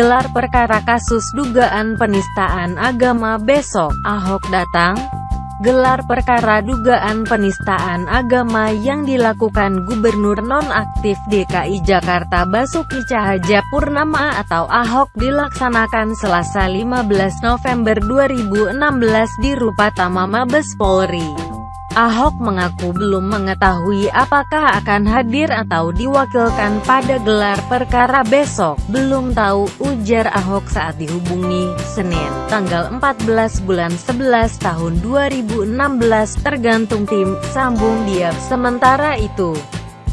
gelar perkara kasus dugaan penistaan agama besok, Ahok datang, gelar perkara dugaan penistaan agama yang dilakukan Gubernur nonaktif DKI Jakarta Basuki Purnama atau Ahok dilaksanakan Selasa 15 November 2016 di Rupatama Mabes Polri. Ahok mengaku belum mengetahui apakah akan hadir atau diwakilkan pada gelar perkara besok. Belum tahu, ujar Ahok saat dihubungi, Senin, tanggal 14 bulan 11 tahun 2016 tergantung tim, sambung dia. Sementara itu,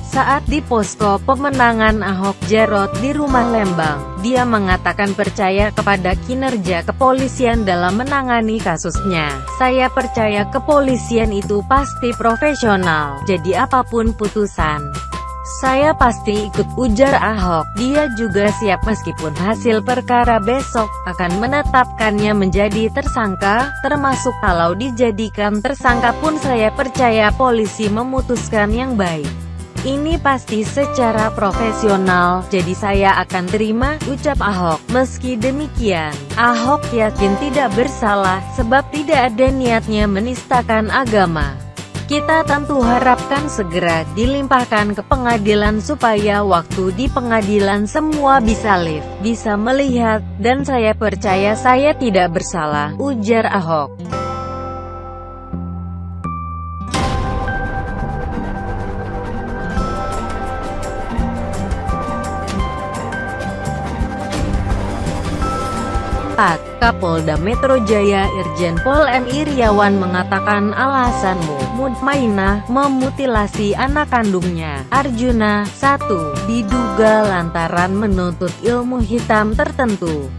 saat di posko pemenangan Ahok Jarot di rumah Lembang, dia mengatakan percaya kepada kinerja kepolisian dalam menangani kasusnya. Saya percaya kepolisian itu pasti profesional, jadi apa pun putusan. Saya pasti ikut ujar Ahok. Dia juga siap meskipun hasil perkara besok akan menetapkannya menjadi tersangka, termasuk kalau dijadikan tersangka pun saya percaya polisi memutuskan yang baik. Ini pasti secara profesional, jadi saya akan terima, ucap Ahok. Meski demikian, Ahok yakin tidak bersalah, sebab tidak ada niatnya menistakan agama. Kita tentu harapkan segera dilimpahkan ke pengadilan supaya waktu di pengadilan semua bisa live, bisa melihat, dan saya percaya saya tidak bersalah, ujar Ahok. Kapolda Metro Jaya Irjen Pol M. Iriawan mengatakan alasanmu, Mutmainah, memutilasi anak kandungnya, Arjuna, 1. Diduga lantaran menuntut ilmu hitam tertentu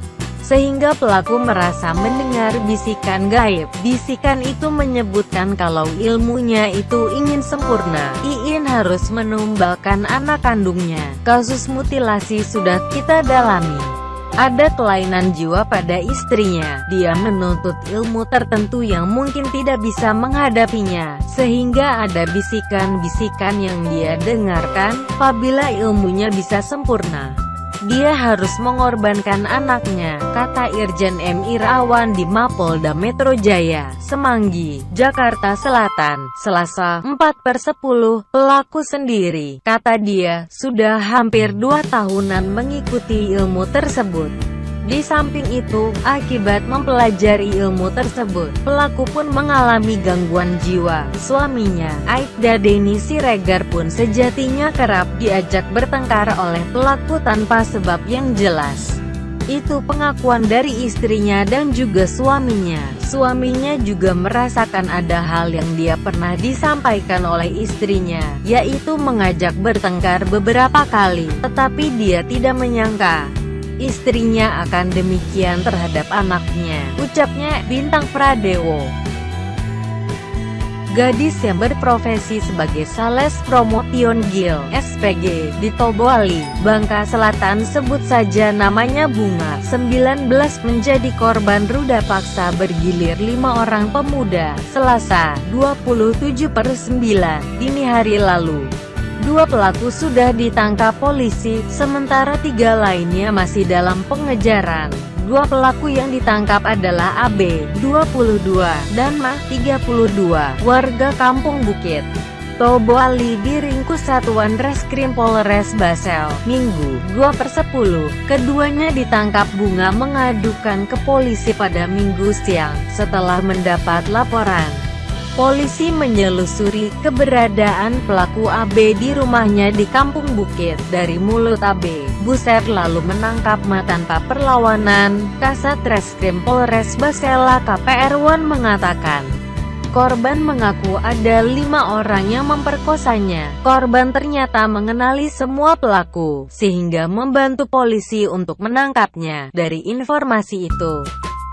sehingga pelaku merasa mendengar bisikan gaib. Bisikan itu menyebutkan kalau ilmunya itu ingin sempurna, Iin harus menumbalkan anak kandungnya. Kasus mutilasi sudah kita dalami. Ada kelainan jiwa pada istrinya, dia menuntut ilmu tertentu yang mungkin tidak bisa menghadapinya, sehingga ada bisikan-bisikan yang dia dengarkan, apabila ilmunya bisa sempurna. Dia harus mengorbankan anaknya, kata Irjen M. Irawan di Mapolda Metro Jaya, Semanggi, Jakarta Selatan, Selasa 4 per 10, pelaku sendiri, kata dia, sudah hampir dua tahunan mengikuti ilmu tersebut. Di samping itu, akibat mempelajari ilmu tersebut, pelaku pun mengalami gangguan jiwa. Suaminya, Aibda Deni Siregar pun sejatinya kerap diajak bertengkar oleh pelaku tanpa sebab yang jelas. Itu pengakuan dari istrinya dan juga suaminya. Suaminya juga merasakan ada hal yang dia pernah disampaikan oleh istrinya, yaitu mengajak bertengkar beberapa kali, tetapi dia tidak menyangka istrinya akan demikian terhadap anaknya, ucapnya Bintang Pradewo. Gadis yang berprofesi sebagai Sales Promotion Gil SPG di Toboali, Bangka Selatan sebut saja namanya Bunga, 19 menjadi korban ruda paksa bergilir lima orang pemuda, Selasa, 27 per 9, dini hari lalu. Dua pelaku sudah ditangkap polisi, sementara tiga lainnya masih dalam pengejaran. Dua pelaku yang ditangkap adalah AB, 22, dan MA, 32, warga Kampung Bukit. Tobo Ali diringkus Satuan Reskrim Polres Basel, Minggu, 2 per 10. Keduanya ditangkap bunga mengadukan ke polisi pada minggu siang, setelah mendapat laporan. Polisi menyelusuri keberadaan pelaku AB di rumahnya di Kampung Bukit. Dari mulut AB, Buset lalu menangkap Ma tanpa perlawanan. Kasat Reskrim Polres Basela KPR Wan mengatakan, Korban mengaku ada lima orang yang memperkosanya. Korban ternyata mengenali semua pelaku, sehingga membantu polisi untuk menangkapnya. Dari informasi itu,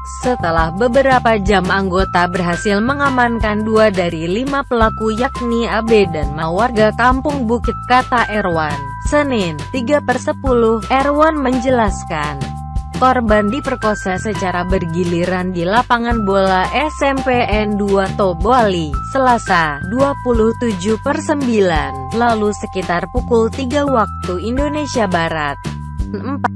setelah beberapa jam anggota berhasil mengamankan dua dari lima pelaku yakni AB dan Ma warga kampung Bukit kata Erwan. Senin, 3 per 10, Erwan menjelaskan. Korban diperkosa secara bergiliran di lapangan bola SMPN 2 Toboali, Selasa, 27 per 9, lalu sekitar pukul 3 waktu Indonesia Barat. 4.